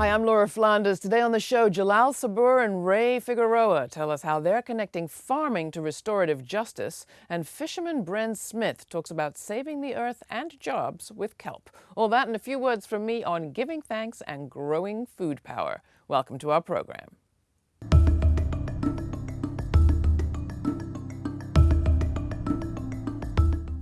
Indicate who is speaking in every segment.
Speaker 1: Hi, I'm Laura Flanders. Today on the show, Jalal Sabur and Ray Figueroa tell us how they're connecting farming to restorative justice, and fisherman Bren Smith talks about saving the earth and jobs with kelp. All that and a few words from me on giving thanks and growing food power. Welcome to our program.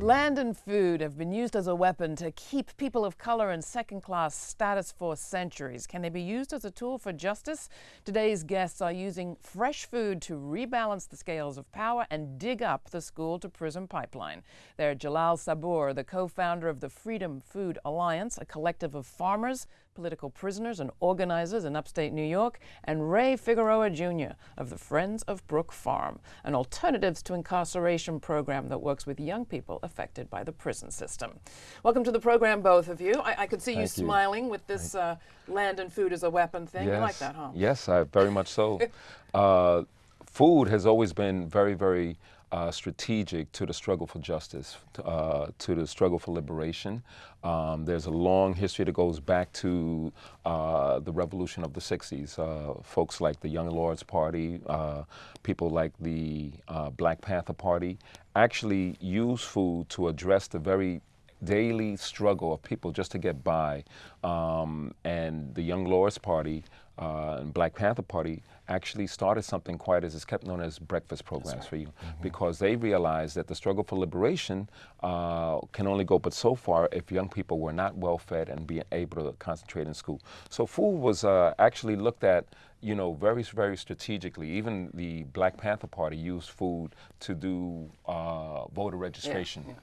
Speaker 1: Land and food have been used as a weapon to keep people of color in second class status for centuries. Can they be used as a tool for justice? Today's guests are using fresh food to rebalance the scales of power and dig up the school to prison pipeline. They're Jalal Sabur, the co founder of the Freedom Food Alliance, a collective of farmers, political prisoners, and organizers in upstate New York, and Ray Figueroa Jr. of the Friends of Brook Farm, an alternatives to incarceration program that works with young people affected by the prison system. Welcome to the program, both of you. I, I could see you,
Speaker 2: you.
Speaker 1: smiling with this uh, land and food as a weapon thing.
Speaker 2: Yes.
Speaker 1: You like that, huh?
Speaker 2: Yes, I, very much so. uh, food has always been very, very uh, strategic to the struggle for justice, to, uh, to the struggle for liberation. Um, there's a long history that goes back to uh, the revolution of the 60s. Uh, folks like the Young Lords Party, uh, people like the uh, Black Panther Party actually use food to address the very daily struggle of people just to get by. Um, and the Young Lords Party uh, and Black Panther Party actually started something quite as it's kept known as breakfast programs for you because they realized that the struggle for liberation uh, can only go but so far if young people were not well fed and being able to concentrate in school. So food was uh, actually looked at you know, very, very strategically. Even the Black Panther Party used food to do uh, voter registration.
Speaker 1: yeah.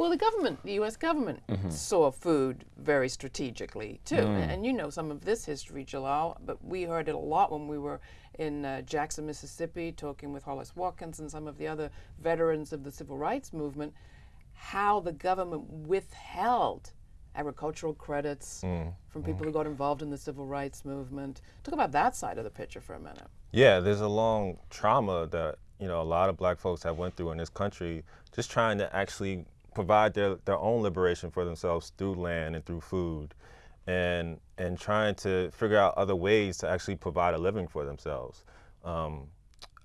Speaker 1: Well, the government, the U.S. government, mm-hmm. saw food very strategically too, and, and you know some of this history, Jalal. But we heard it a lot when we were in uh, Jackson, Mississippi, talking with Hollis Watkins and some of the other veterans of the civil rights movement. How the government withheld agricultural credits mm. from mm. people who got involved in the civil rights movement. Talk about that side of the picture for a minute.
Speaker 3: Yeah, there's a long trauma that you know a lot of black folks have went through in this country, just trying to actually provide their, their own liberation for themselves through land and through food, and and trying to figure out other ways to actually provide a living for themselves. Um,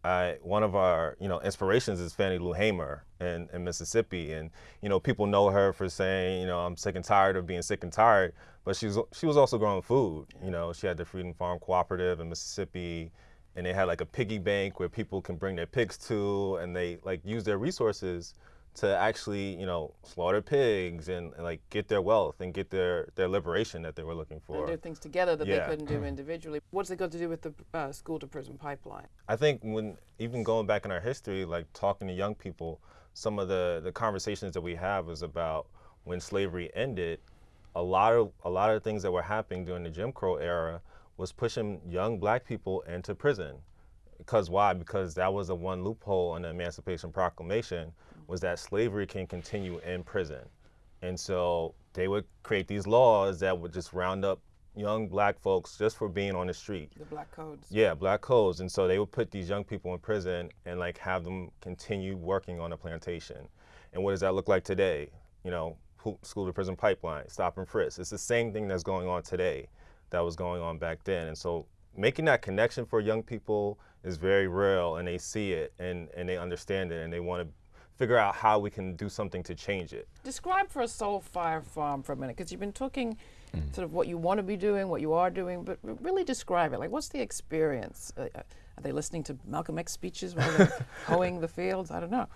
Speaker 3: I, one of our you know inspirations is Fannie Lou Hamer in, in Mississippi, and you know people know her for saying you know I'm sick and tired of being sick and tired, but she's she was also growing food. You know she had the Freedom Farm Cooperative in Mississippi, and they had like a piggy bank where people can bring their pigs to, and they like use their resources to actually you know slaughter pigs and, and like get their wealth and get their their liberation that they were looking for.
Speaker 1: And do things together that
Speaker 3: Yeah.
Speaker 1: they couldn't do individually. What's it got to do with the uh, school to prison pipeline?
Speaker 3: I think when even going back in our history, like talking to young people, some of the the conversations that we have is about when slavery ended. A lot of a lot of things that were happening during the Jim Crow era was pushing young black people into prison. Because why? Because that was the one loophole in the Emancipation Proclamation was that slavery can continue in prison. And so they would create these laws that would just round up young black folks just for being on the street.
Speaker 1: The black codes.
Speaker 3: Yeah, black codes. And so they would put these young people in prison and like have them continue working on the plantation. And what does that look like today? You know, school to prison pipeline, stop and frisk. It's the same thing that's going on today that was going on back then. And so making that connection for young people is very real and they see it and, and they understand it and they want to figure out how we can do something to change it.
Speaker 1: Describe for us Soul Fire Farm for a minute, because you've been talking sort of what you want to be doing, what you are doing, but really describe it. Like, what's the experience? Uh, uh, are they listening to Malcolm X speeches while they're hoeing the fields? I don't know.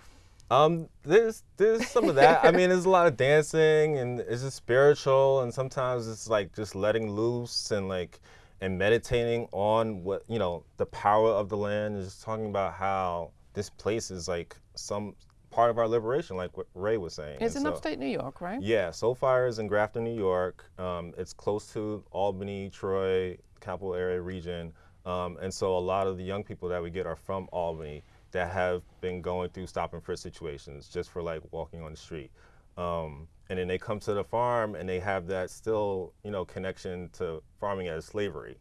Speaker 3: Um, there's there's some of that. I mean, there's a lot of dancing and it's just spiritual, and sometimes it's like just letting loose and like and meditating on what you know the power of the land and just talking about how this place is like some part of our liberation, like what Ray was saying.
Speaker 1: It's
Speaker 3: And
Speaker 1: in
Speaker 3: so-
Speaker 1: upstate New York, right?
Speaker 3: yeah, Soulfire is in Grafton, New York. Um, it's close to Albany, Troy, capital area region. Um, and so a lot of the young people that we get are from Albany that have been going through stop and frisk situations just for like walking on the street. Um, and then they come to the farm and they have that still, you know, connection to farming as slavery.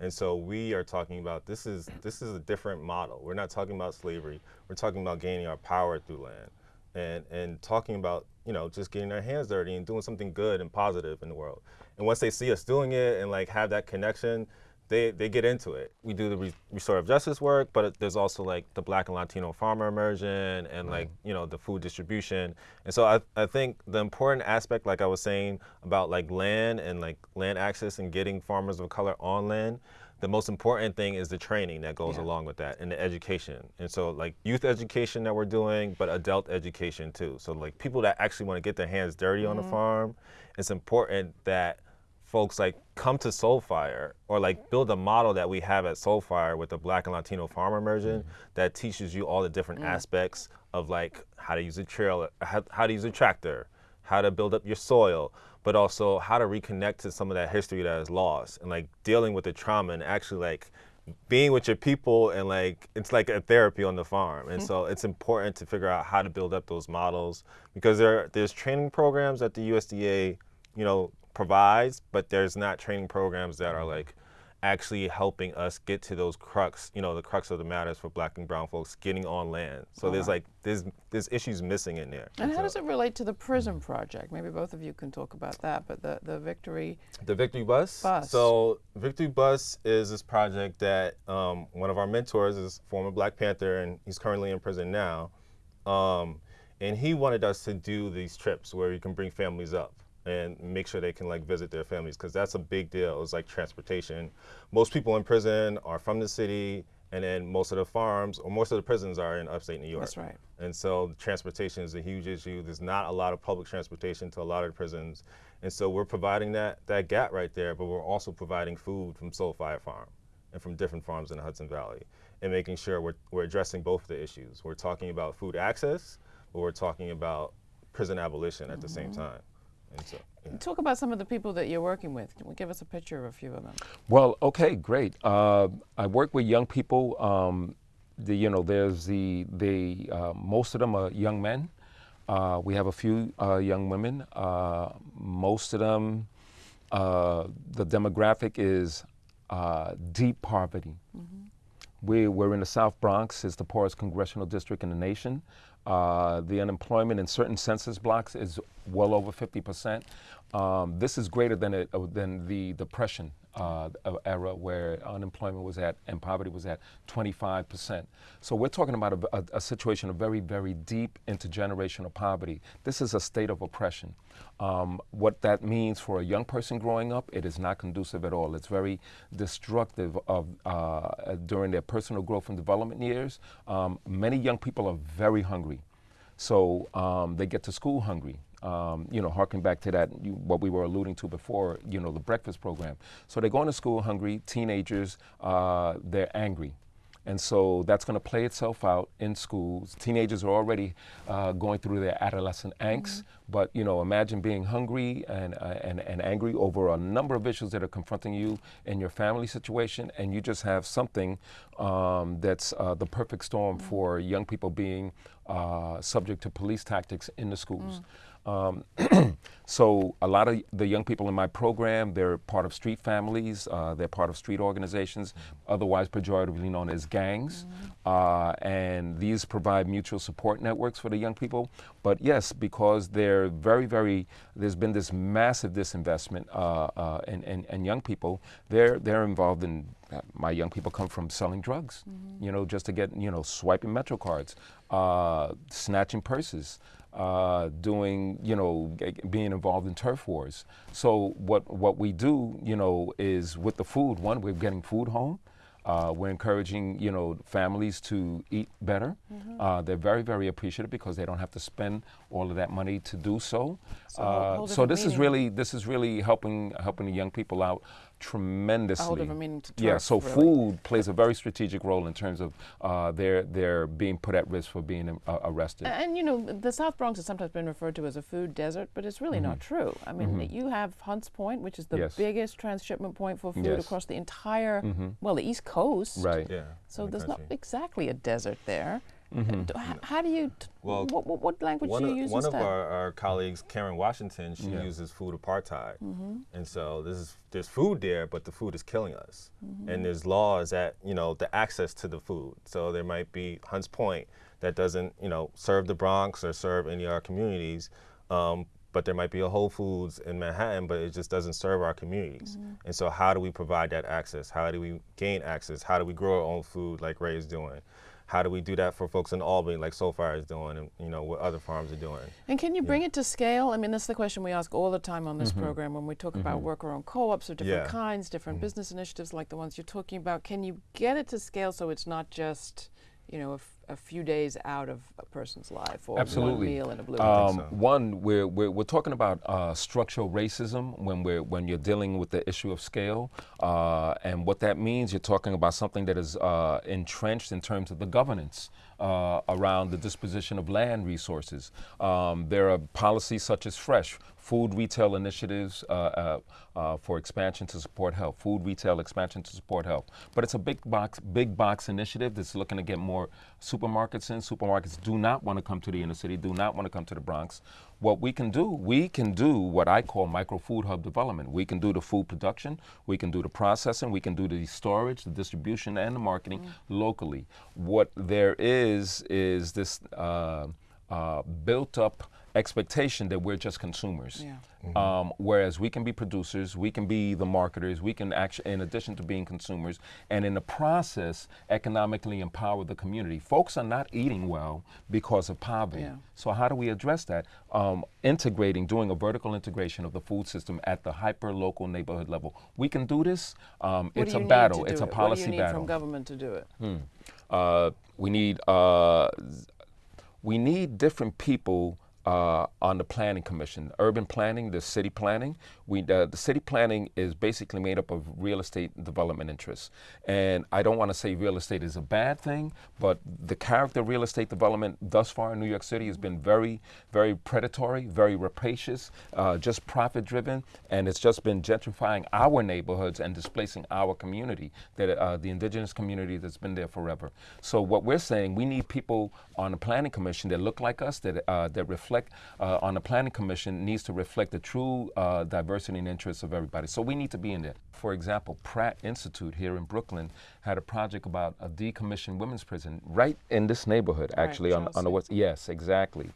Speaker 3: And so we are talking about this is this is a different model. We're not talking about slavery. We're talking about gaining our power through land, and and talking about you know, just getting our hands dirty and doing something good and positive in the world. And once they see us doing it and like have that connection, they, they get into it. We do the re restorative justice work, but there's also like the Black and Latino farmer immersion and right. like you know the food distribution. And so I, I think the important aspect, like I was saying about like land and like land access and getting farmers of color on land, the most important thing is the training that goes yeah. along with that and the education. And so like youth education that we're doing, but adult education too. So like people that actually want to get their hands dirty mm -hmm. on the mm-hmm. farm, it's important that folks like come to Soulfire or like build a model that we have at Soulfire with the Black and Latino farmer immersion mm that teaches you all the different mm. aspects of like how to use a trail, how, how to use a tractor, how to build up your soil, but also how to reconnect to some of that history that is lost and like dealing with the trauma and actually like being with your people and like it's like a therapy on the farm. And mm. so it's important to figure out how to build up those models because there there's training programs at the USDA you know provides, but there's not training programs that are like actually helping us get to those crux, you know, the crux of the matters for black and brown folks getting on land. So All there's like, there's, there's issues missing in there.
Speaker 1: And, how does it relate to the prison project? Maybe both of you can talk about that, but the, the Victory...
Speaker 3: The Victory Bus?
Speaker 1: Bus.
Speaker 3: So Victory Bus is this project that um, one of our mentors is former Black Panther and he's currently in prison now. Um, and he wanted us to do these trips where you can bring families up and make sure they can like visit their families because that's a big deal. It's like transportation. Most people in prison are from the city and then most of the farms or most of the prisons are in upstate New York.
Speaker 1: That's right.
Speaker 3: And so transportation is a huge issue. There's not a lot of public transportation to a lot of the prisons. And so we're providing that, that gap right there, but we're also providing food from Soulfire Farm and from different farms in the Hudson Valley and making sure we're, we're addressing both the issues. We're talking about food access, but we're talking about prison abolition at mm -hmm. the same mm-hmm. time.
Speaker 1: So, yeah. Talk about some of the people that you're working with. Can we give us a picture of a few of them?
Speaker 2: Well, okay, great. Uh, I work with young people. Um, the, you know, there's the, the uh, most of them are young men. Uh, we have a few uh, young women. Uh, most of them, uh, the demographic is deep poverty. Mm -hmm. we, we're in the South Bronx. It's the poorest congressional district in the nation. Uh, the unemployment in certain census blocks is well over 50%. Um, this is greater than, it, uh, than the Depression uh, era where unemployment was at and poverty was at 25%. So we're talking about a, a, a, situation of very, very deep intergenerational poverty. This is a state of oppression. Um, what that means for a young person growing up, it is not conducive at all. It's very destructive of uh, during their personal growth and development years. Um, many young people are very hungry. So um, they get to school hungry um, you know, harking back to that, you, what we were alluding to before, you know, the breakfast program. So they're going to school hungry, teenagers, uh, they're angry. And so that's going to play itself out in schools. Teenagers are already uh, going through their adolescent angst, mm -hmm. but you know, imagine being hungry and, uh, and, and angry over a number of issues that are confronting you in your family situation, and you just have something um, that's uh, the perfect storm mm -hmm. for young people being uh, subject to police tactics in the schools. Mm. Um, so a lot of the young people in my program, they're part of street families, uh, they're part of street organizations, otherwise pejoratively known as gangs. Mm -hmm. uh, and these provide mutual support networks for the young people. But yes, because they're very, very, there's been this massive disinvestment uh, uh in, in, in, young people, they're, they're involved in, uh, my young people come from selling drugs, mm -hmm. you know, just to get, you know, swiping Metro cards, uh, snatching purses, uh, doing, you know, being involved in turf wars. So what, what we do, you know, is with the food, one, we're getting food home. Uh, we're encouraging, you know, families to eat better. Mm -hmm. uh, they're very, very appreciative because they don't have to spend all of that money to do so. So, uh, so this meaning. is really, this is really helping, helping the young people out tremendously. yeah, so
Speaker 1: really.
Speaker 2: food plays a very strategic role in terms of uh, their their being put at risk for being uh, arrested.
Speaker 1: And, and, you know, the South Bronx has sometimes been referred to as a food desert, but it's really mm -hmm. not mm-hmm. true. I mean, mm -hmm. you have Hunts Point, which is the
Speaker 2: yes.
Speaker 1: biggest transshipment point for food yes. across the entire, mm -hmm. well, the East Coast.
Speaker 2: Right.
Speaker 3: Yeah.
Speaker 1: So there's not exactly a desert there. Mm -hmm. How do you, well, what, what language do you
Speaker 3: of,
Speaker 1: use
Speaker 3: One
Speaker 1: instead?
Speaker 3: of our, our, colleagues, Karen Washington, she yeah. uses food apartheid. Mm -hmm. And so this is, there's food there, but the food is killing us. Mm -hmm. And there's laws that, you know, the access to the food. So there might be Hunts Point that doesn't, you know, serve the Bronx or serve any of our communities. Um, but there might be a Whole Foods in Manhattan, but it just doesn't serve our communities. Mm -hmm. And so, how do we provide that access? How do we gain access? How do we grow our own food like Ray is doing? How do we do that for folks in Albany, like Soulfire is doing, and you know what other farms are doing?
Speaker 1: And can you bring yeah. it to scale? I mean, that's the question we ask all the time on this mm -hmm. program when we talk mm -hmm. about mm-hmm. worker-owned co-ops of different yeah. kinds, different mm-hmm. business initiatives like the ones you're talking about. Can you get it to scale so it's not just you know, a, few days out of a person's life or
Speaker 2: Absolutely.
Speaker 1: one meal in a blue.
Speaker 2: Um, so. One, we're, we're, we're, talking about uh, structural racism when, we're, when you're dealing with the issue of scale. Uh, and what that means, you're talking about something that is uh, entrenched in terms of the governance. Uh, around the disposition of land resources. Um, there are policies such as FRESH, food retail initiatives uh, uh, uh, for expansion to support health, food retail expansion to support health. But it's a big box, big box initiative that's looking to get more supermarkets in. Supermarkets do not want to come to the inner city, do not want to come to the Bronx. What we can do, we can do what I call micro food hub development. We can do the food production, we can do the processing, we can do the storage, the distribution, and the marketing mm. locally. What there is is this uh, uh, built up expectation that we're just consumers. Yeah. Mm-hmm. Um, whereas we can be producers, we can be the marketers, we can actually, in addition to being consumers, and in the process, economically empower the community. Folks are not eating well because of poverty. Yeah. So how do we address that? Um, integrating, doing a vertical integration of the food system at the hyper local neighborhood level. We can do this. Um, it's a battle. It's a
Speaker 1: it?
Speaker 2: policy
Speaker 1: what do you
Speaker 2: need battle.
Speaker 1: from government to do it?
Speaker 2: Hmm. Uh, we need. Uh, we need different people uh, on the planning commission, urban planning, the city planning. We, uh, the city planning is basically made up of real estate development interests. And I don't want to say real estate is a bad thing, but the character of real estate development thus far in New York City has been very, very predatory, very rapacious, uh, just profit driven, and it's just been gentrifying our neighborhoods and displacing our community, that uh, the indigenous community that's been there forever. So what we're saying, we need people on the planning commission that look like us, that, uh, that reflect uh, on the planning commission needs to reflect the true uh, diversity and interests of everybody. So we need to be in there. For example, Pratt Institute here in Brooklyn had a project about a decommissioned women's prison right in this neighborhood, actually, right, on, on the west. Yes, exactly.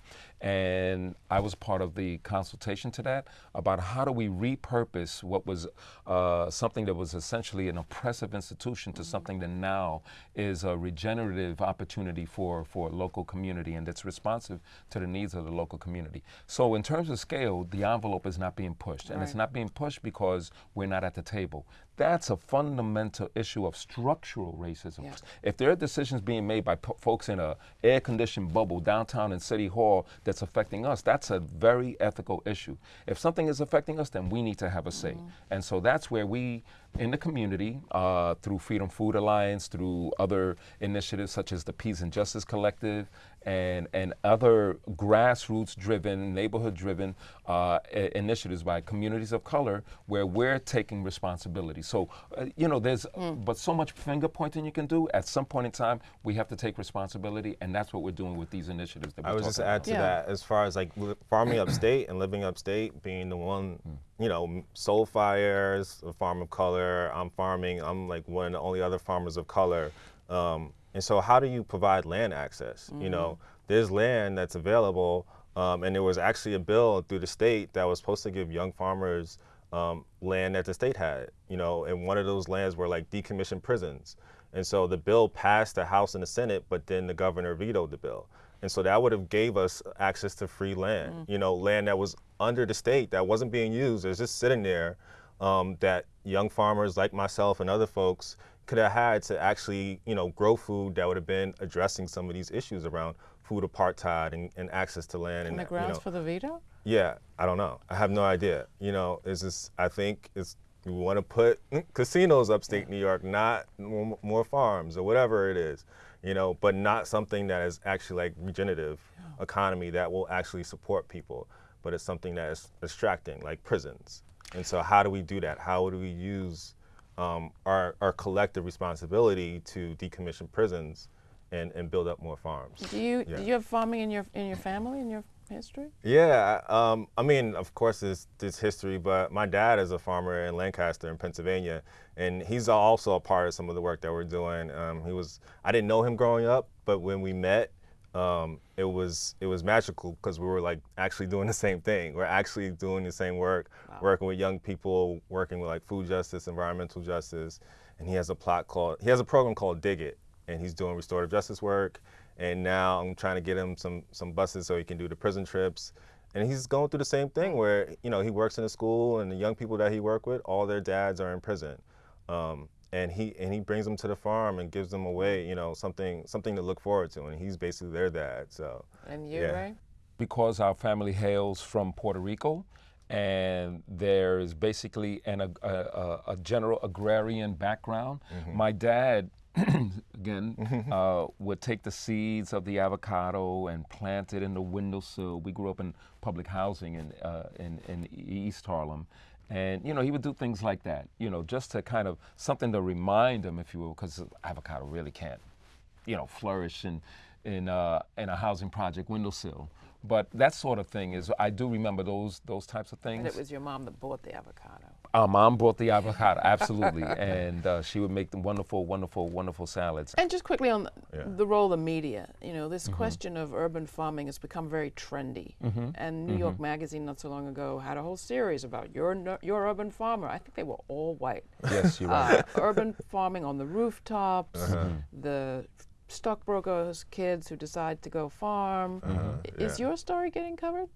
Speaker 2: And I was part of the consultation to that about how do we repurpose what was uh, something that was essentially an oppressive institution to something that now is a regenerative opportunity for, for local community and that's responsive to the needs of the local community. So in terms of scale, the envelope is not being pushed. And right. it's not being pushed because we're not at the table. That's a fundamental issue of structural racism. Yeah. If there are decisions being made by folks in a air-conditioned bubble downtown in City Hall that's affecting us, that's a very ethical issue. If something is affecting us, then we need to have a say. Mm -hmm. And so that's where we, in the community, uh, through Freedom Food Alliance, through other initiatives such as the Peace and Justice Collective, and, and other grassroots driven, neighborhood driven uh, initiatives by communities of color where we're taking responsibility. So, uh, you know, there's mm. but so much finger pointing you can do. At some point in time, we have to take responsibility, and that's what we're doing with these initiatives. That
Speaker 3: I would just add
Speaker 2: about.
Speaker 3: to yeah. that as far as like farming upstate and living upstate, being the one, mm. You know, Soulfire's a farm of color. I'm farming. I'm like one of the only other farmers of color. Um, and so how do you provide land access? Mm -hmm. You know, mm-hmm. there's land that's available um, and there was actually a bill through the state that was supposed to give young farmers um, land that the state had, you know, and one of those lands were like decommissioned prisons. And so the bill passed the House and the Senate, but then the governor vetoed the bill. And so that would have gave us access to free land, mm. you know, land that was under the state that wasn't being used. It was just sitting there um, that young farmers like myself and other folks could have had to actually, you know, grow food that would have been addressing some of these issues around food apartheid and, and access to land.
Speaker 1: And,
Speaker 3: and
Speaker 1: the grounds
Speaker 3: you know,
Speaker 1: for the veto?
Speaker 3: Yeah, I don't know. I have no idea. You know, it's just, I think it's, we want to put casinos upstate. New York, not more, more, farms or whatever it is, you know, but not something that is actually like regenerative yeah. economy that will actually support people, but it's something that is distracting, like prisons. And so how do we do that? How do we use um, our, our collective responsibility to decommission prisons and, and build up more farms.
Speaker 1: Do you yeah. do you have farming in your in your family in your history?
Speaker 3: Yeah, um, I mean, of course, there's history, but my dad is a farmer in Lancaster, in Pennsylvania, and he's also a part of some of the work that we're doing. Um, he was I didn't know him growing up, but when we met, um, it was it was magical because we were like actually doing the same thing. We're actually doing the same work, wow. working with young people, working with like food justice, environmental justice, and he has a plot called he has a program called Dig It, and he's doing restorative justice work. And now I'm trying to get him some some buses so he can do the prison trips. And he's going through the same thing where you know he works in a school, and the young people that he work with, all their dads are in prison. Um, and he and he brings them to the farm and gives them away, you know, something something to look forward to, and he's basically their dad. So.
Speaker 1: And you, yeah. Ray?
Speaker 2: Because our family hails from Puerto Rico, and there's basically an, a, a, a general agrarian background. Mm-hmm. My dad. again, mm-hmm. uh, would take the seeds of the avocado and plant it in the windowsill. We grew up in public housing in, uh, in, in East Harlem, and, you know, he would do things like that, you know, just to kind of something to remind him, if you will, because avocado really can't, you know, flourish in, in, uh, in a housing project windowsill. But that sort of thing is, I do remember those those types of things.
Speaker 1: And it was your mom that bought the avocado.
Speaker 2: Our mom brought the avocado, absolutely, and uh, she would make the wonderful, wonderful, wonderful salads.
Speaker 1: And just quickly on the, yeah. the role of the media, you know, this mm-hmm. question of urban farming has become very trendy. Mm-hmm. And New mm-hmm. York Magazine not so long ago had a whole series about your your urban farmer. I think they were all white.
Speaker 2: Yes, you're. Uh,
Speaker 1: urban farming on the rooftops, uh-huh. the stockbrokers' kids who decide to go farm. Uh-huh. Is yeah. your story getting covered?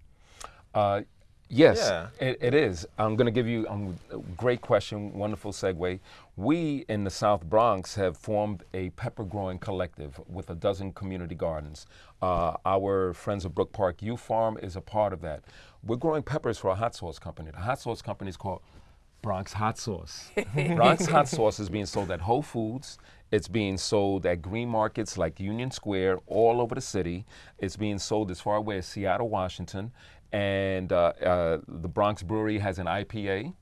Speaker 2: Yes, yeah. it, it is. I'm going to give you um, a great question, wonderful segue. We in the South Bronx have formed a pepper growing collective with a dozen community gardens. Uh, our Friends of Brook Park U Farm is a part of that. We're growing peppers for a hot sauce company. The hot sauce company is called Bronx Hot Sauce. Bronx Hot Sauce is being sold at Whole Foods. It's being sold at green markets like Union Square all over the city. It's being sold as far away as Seattle, Washington and uh, uh, the Bronx Brewery has an IPA.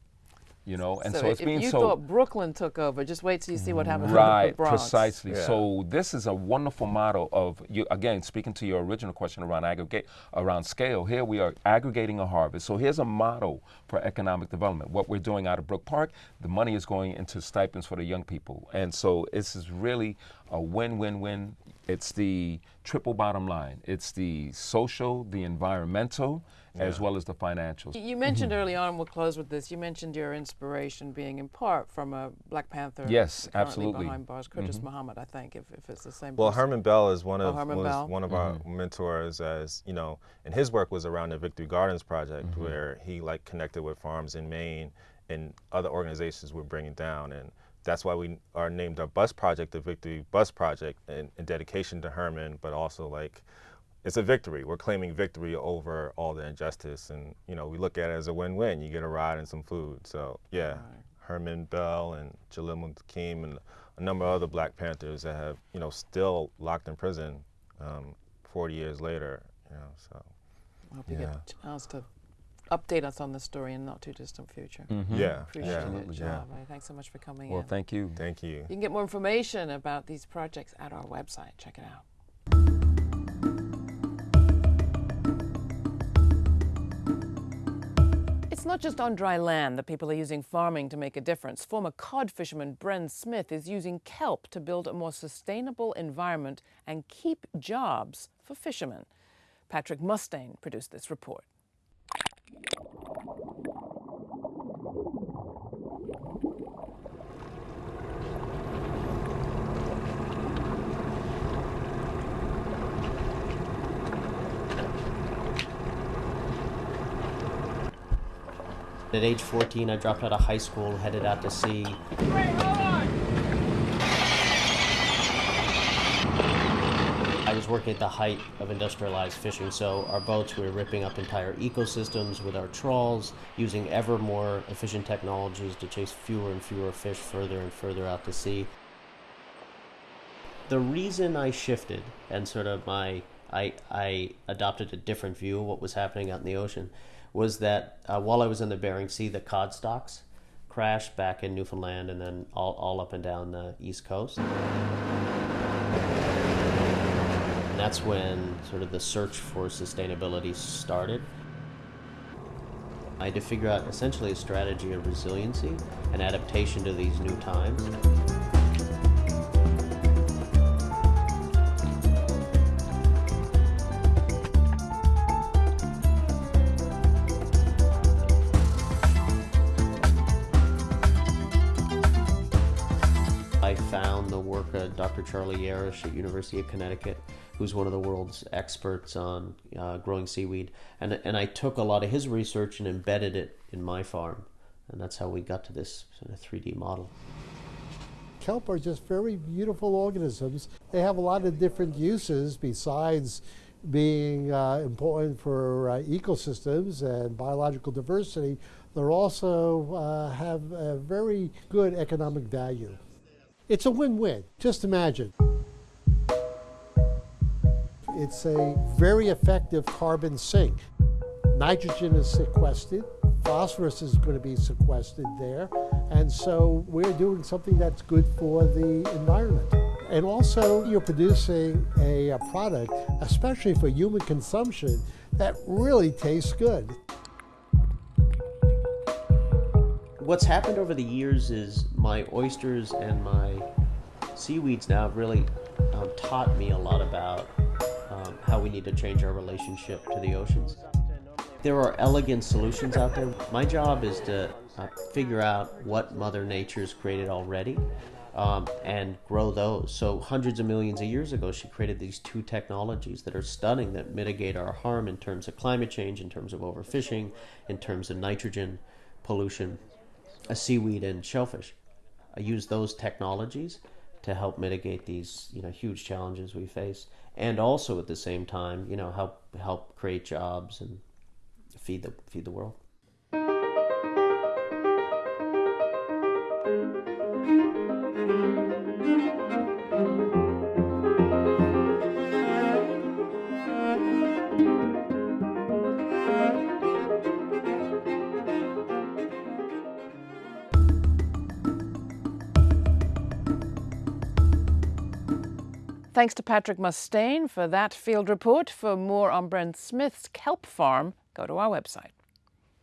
Speaker 2: You know, and so, so it's being
Speaker 1: you
Speaker 2: so.
Speaker 1: thought Brooklyn took over, just wait till you see what happens.
Speaker 2: Right,
Speaker 1: the Bronx.
Speaker 2: precisely. Yeah. So this is a wonderful model of you. Again, speaking to your original question around aggregate, around scale. Here we are aggregating a harvest. So here's a model for economic development. What we're doing out of Brook Park, the money is going into stipends for the young people, and so this is really a win-win-win. It's the triple bottom line. It's the social, the environmental, yeah. as well as the financials.
Speaker 1: You mentioned mm-hmm. early on, we'll close with this, you mentioned your inspiration being in part from a Black Panther.
Speaker 2: Yes, absolutely.
Speaker 1: behind bars, Curtis mm-hmm. Muhammad, I think, if, if it's the same
Speaker 3: Well,
Speaker 1: person.
Speaker 3: Herman Bell is one of, oh, was one of mm-hmm. our mentors as, you know, and his work was around the Victory Gardens Project mm-hmm. where he like connected with farms in Maine and other organizations were bringing down and that's why we are named our bus project the Victory Bus Project in, in dedication to Herman, but also like it's a victory. We're claiming victory over all the injustice, and you know we look at it as a win-win. You get a ride and some food. So yeah, right. Herman Bell and Jalil Muntaqim and a number of other Black Panthers that have you know still locked in prison um, 40 years later. You know, so
Speaker 1: I hope you get a chance to update us on the story in not too distant future.
Speaker 3: Mm-hmm. Yeah,
Speaker 1: appreciate
Speaker 3: yeah.
Speaker 1: it, yeah. Thanks so much for coming
Speaker 2: well,
Speaker 1: in.
Speaker 2: Well, thank you.
Speaker 3: Thank you.
Speaker 1: You can get more information about these projects at our website. Check it out. Not just on dry land that people are using farming to make a difference. Former cod fisherman Bren Smith is using kelp to build a more sustainable environment and keep jobs for fishermen. Patrick Mustaine produced this report.
Speaker 4: At age 14, I dropped out of high school, headed out to sea. I was working at the height of industrialized fishing, so our boats, we were ripping up entire ecosystems with our trawls, using ever more efficient technologies to chase fewer and fewer fish further and further out to sea. The reason I shifted and sort of my I, I adopted a different view of what was happening out in the ocean was that uh, while I was in the Bering Sea, the cod stocks crashed back in Newfoundland and then all, all up and down the east coast. And that's when sort of the search for sustainability started. I had to figure out essentially a strategy of resiliency and adaptation to these new times. Of Dr. Charlie Yarish at University of Connecticut, who's one of the world's experts on uh, growing seaweed, and and I took a lot of his research and embedded it in my farm, and that's how we got to this sort of 3D model.
Speaker 5: Kelp are just very beautiful organisms. They have a lot of different uses besides being uh, important for uh, ecosystems and biological diversity. They also uh, have a very good economic value. It's a win-win. Just imagine. It's a very effective carbon sink. Nitrogen is sequestered, phosphorus is going to be sequestered there, and so we're doing something that's good for the environment. And also, you're producing a, a product, especially for human consumption, that really tastes good.
Speaker 4: What's happened over the years is my oysters and my seaweeds now have really um, taught me a lot about um, how we need to change our relationship to the oceans. There are elegant solutions out there. My job is to uh, figure out what Mother Nature's created already um, and grow those. So hundreds of millions of years ago, she created these two technologies that are stunning that mitigate our harm in terms of climate change, in terms of overfishing, in terms of nitrogen pollution, a seaweed and shellfish. I use those technologies to help mitigate these you know huge challenges we face, and also at the same time you know help help create jobs and feed the feed the world.
Speaker 1: Thanks to Patrick Mustaine for that field report. For more on Bren Smith's kelp farm, go to our website.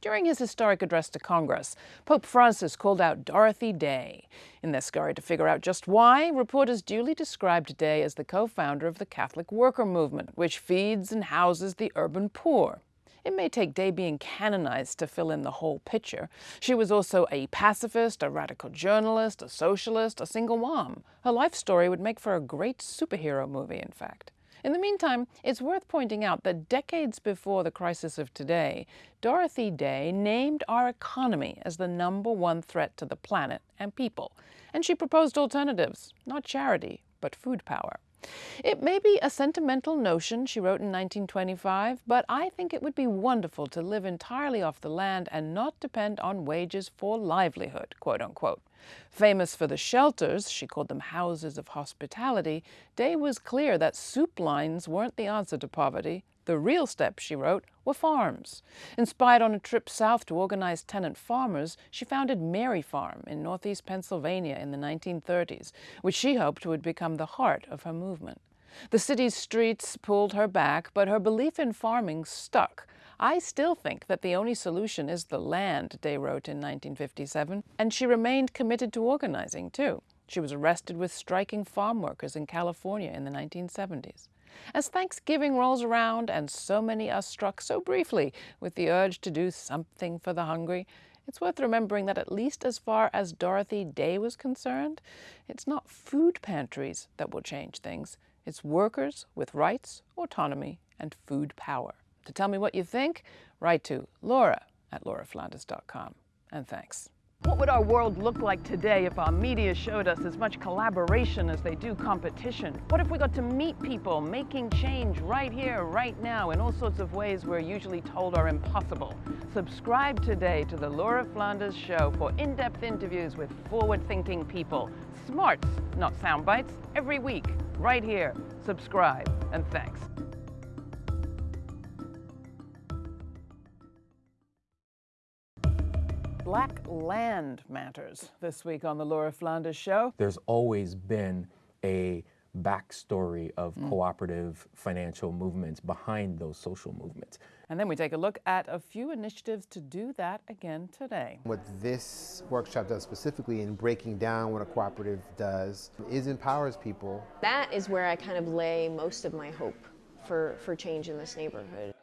Speaker 1: During his historic address to Congress, Pope Francis called out Dorothy Day. In their scurry to figure out just why, reporters duly described Day as the co-founder of the Catholic Worker Movement, which feeds and houses the urban poor. It may take Day being canonized to fill in the whole picture. She was also a pacifist, a radical journalist, a socialist, a single mom. Her life story would make for a great superhero movie, in fact. In the meantime, it's worth pointing out that decades before the crisis of today, Dorothy Day named our economy as the number one threat to the planet and people. And she proposed alternatives, not charity, but food power. It may be a sentimental notion she wrote in 1925, but I think it would be wonderful to live entirely off the land and not depend on wages for livelihood, quote unquote. Famous for the shelters, she called them houses of hospitality, Day was clear that soup lines weren't the answer to poverty. The real steps, she wrote, were farms. Inspired on a trip south to organize tenant farmers, she founded Mary Farm in northeast Pennsylvania in the 1930s, which she hoped would become the heart of her movement. The city's streets pulled her back, but her belief in farming stuck. I still think that the only solution is the land, Day wrote in 1957, and she remained committed to organizing, too. She was arrested with striking farm workers in California in the 1970s. As Thanksgiving rolls around and so many are struck so briefly with the urge to do something for the hungry, it's worth remembering that at least as far as Dorothy Day was concerned, it's not food pantries that will change things. It's workers with rights, autonomy, and food power. To tell me what you think, write to laura at lauraflanders.com. And thanks. What would our world look like today if our media showed us as much collaboration as they do competition? What if we got to meet people making change right here, right now, in all sorts of ways we're usually told are impossible? Subscribe today to the Laura Flanders Show for in-depth interviews with forward-thinking people. Smarts, not sound bites, every week, right here. Subscribe, and thanks. Black land matters this week on the Laura Flanders Show.
Speaker 6: There's always been a backstory of mm. cooperative financial movements behind those social movements.
Speaker 1: And then we take a look at a few initiatives to do that again today.
Speaker 7: What this workshop does specifically in breaking down what a cooperative does is empowers people.
Speaker 8: That is where I kind of lay most of my hope for, for change in this neighborhood.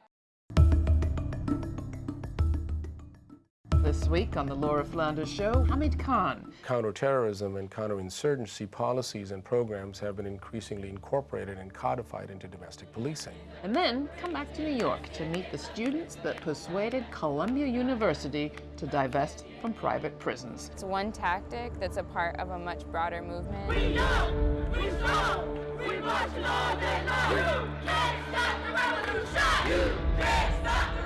Speaker 1: This week on the Laura Flanders Show, Hamid Khan.
Speaker 9: Counterterrorism and counterinsurgency policies and programs have been increasingly incorporated and codified into domestic policing.
Speaker 1: And then come back to New York to meet the students that persuaded Columbia University to divest from private prisons.
Speaker 10: It's one tactic that's a part of a much broader movement.
Speaker 11: We know, we saw, we march all day. You can't stop the revolution. You can't stop